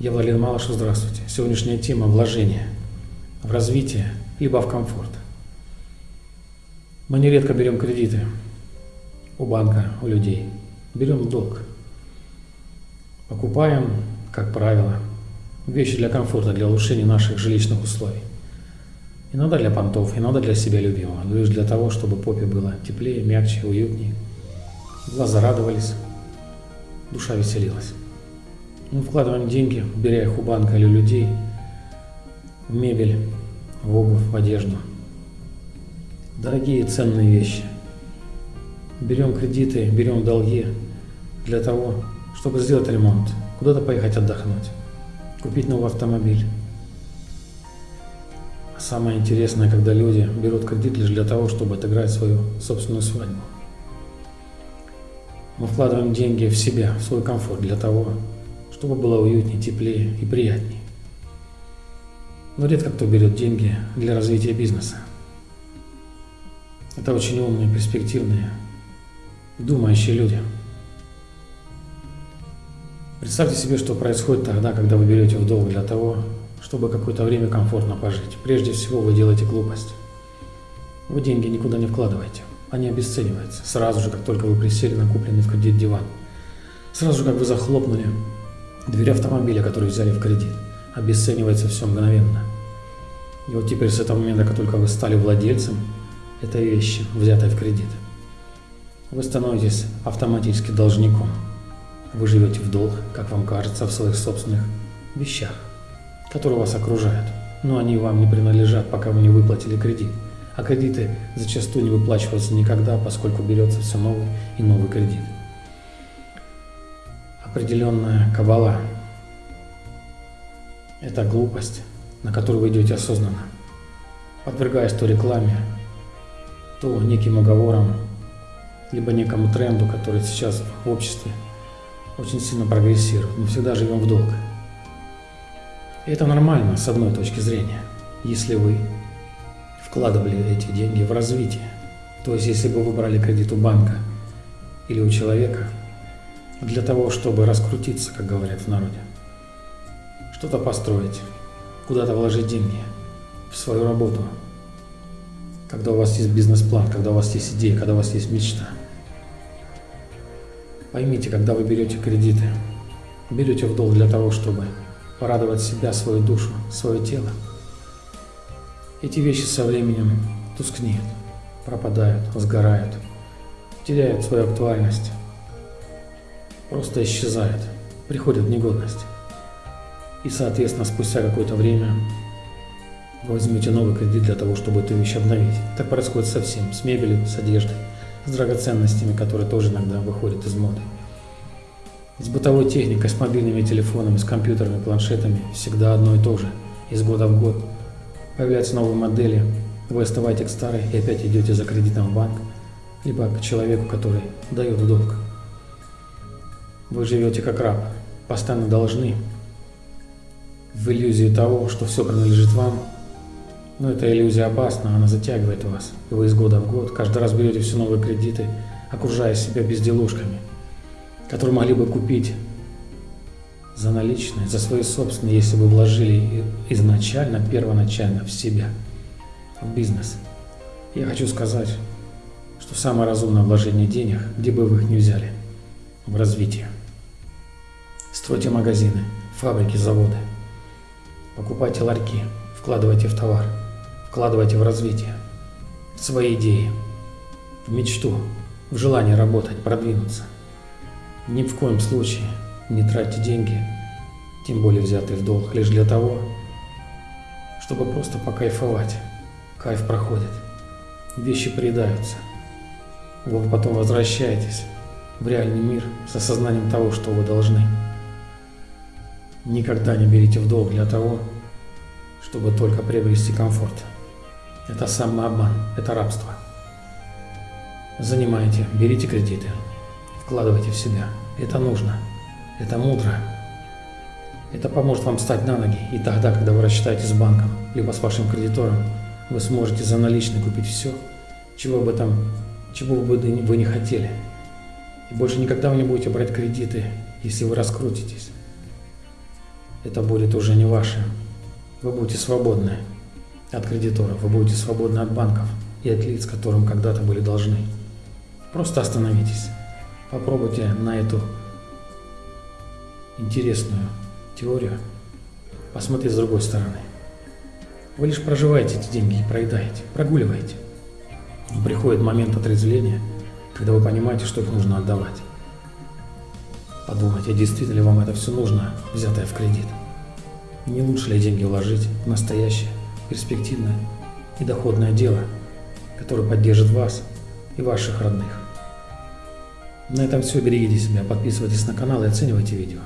Я Владимир Малышев, здравствуйте. Сегодняшняя тема – вложение в развитие, либо в комфорт. Мы нередко берем кредиты у банка, у людей. Берем долг. Покупаем, как правило, вещи для комфорта, для улучшения наших жилищных условий. Иногда для понтов, иногда для себя любимого, лишь для того, чтобы попе было теплее, мягче, уютнее. Глаза радовались, душа веселилась. Мы вкладываем деньги, беря их у банка или людей, в мебель, в обувь, в одежду. Дорогие ценные вещи. Берем кредиты, берем долги для того, чтобы сделать ремонт, куда-то поехать отдохнуть, купить новый автомобиль. А самое интересное, когда люди берут кредит лишь для того, чтобы отыграть свою собственную свадьбу. Мы вкладываем деньги в себя, в свой комфорт для того, чтобы было уютнее, теплее и приятнее. Но редко кто берет деньги для развития бизнеса. Это очень умные, перспективные, думающие люди. Представьте себе, что происходит тогда, когда вы берете в долг для того, чтобы какое-то время комфортно пожить. Прежде всего вы делаете глупость. Вы деньги никуда не вкладываете. Они обесцениваются сразу же, как только вы присели на купленный в кредит диван. Сразу же, как вы захлопнули Дверь автомобиля, который взяли в кредит, обесценивается все мгновенно. И вот теперь с этого момента, как только вы стали владельцем этой вещи, взятой в кредит, вы становитесь автоматически должником. Вы живете в долг, как вам кажется, в своих собственных вещах, которые вас окружают. Но они вам не принадлежат, пока вы не выплатили кредит. А кредиты зачастую не выплачиваются никогда, поскольку берется все новый и новый кредит определенная кабала. Это глупость, на которую вы идете осознанно, подвергаясь то рекламе, то неким уговорам, либо некому тренду, который сейчас в обществе очень сильно прогрессирует. Мы всегда живем в долг. И это нормально с одной точки зрения, если вы вкладывали эти деньги в развитие. То есть, если бы вы брали кредит у банка или у человека, для того, чтобы раскрутиться, как говорят в народе. Что-то построить, куда-то вложить деньги в свою работу. Когда у вас есть бизнес-план, когда у вас есть идея, когда у вас есть мечта. Поймите, когда вы берете кредиты, берете в долг для того, чтобы порадовать себя, свою душу, свое тело, эти вещи со временем тускнеют, пропадают, сгорают, теряют свою актуальность просто исчезает, приходит в негодность. И, соответственно, спустя какое-то время вы возьмете новый кредит для того, чтобы эту вещь обновить. Так происходит со всем, с мебелью, с одеждой, с драгоценностями, которые тоже иногда выходят из моды. С бытовой техникой, с мобильными телефонами, с компьютерами, планшетами всегда одно и то же. Из года в год появляются новые модели, вы оставаете к старой и опять идете за кредитом в банк, либо к человеку, который дает долг. Вы живете как раб, постоянно должны, в иллюзии того, что все принадлежит вам. Но эта иллюзия опасна, она затягивает вас. И вы из года в год каждый раз берете все новые кредиты, окружая себя безделушками, которые могли бы купить за наличные, за свои собственные, если бы вложили изначально, первоначально в себя, в бизнес. Я хочу сказать, что самое разумное вложение денег, где бы вы их ни взяли, в развитие. Стройте магазины, фабрики, заводы. Покупайте ларьки, вкладывайте в товар, вкладывайте в развитие, в свои идеи, в мечту, в желание работать, продвинуться. Ни в коем случае не тратьте деньги, тем более взятые в долг, лишь для того, чтобы просто покайфовать. Кайф проходит, вещи приедаются. Вы потом возвращаетесь в реальный мир с осознанием того, что вы должны. Никогда не берите в долг для того, чтобы только приобрести комфорт. Это самообман, это рабство. Занимайте, берите кредиты, вкладывайте в себя. Это нужно, это мудро. Это поможет вам встать на ноги, и тогда, когда вы рассчитаете с банком, либо с вашим кредитором, вы сможете за наличные купить все, чего бы там, чего бы вы не хотели. И больше никогда вы не будете брать кредиты, если вы раскрутитесь. Это будет уже не ваше. Вы будете свободны от кредиторов, вы будете свободны от банков и от лиц, которым когда-то были должны. Просто остановитесь. Попробуйте на эту интересную теорию посмотреть с другой стороны. Вы лишь проживаете эти деньги проедаете, прогуливаете. Но приходит момент отрезвления, когда вы понимаете, что их нужно отдавать. Подумайте, действительно ли вам это все нужно, взятое в кредит. Не лучше ли деньги вложить в настоящее, перспективное и доходное дело, которое поддержит вас и ваших родных. На этом все. Берегите себя, подписывайтесь на канал и оценивайте видео.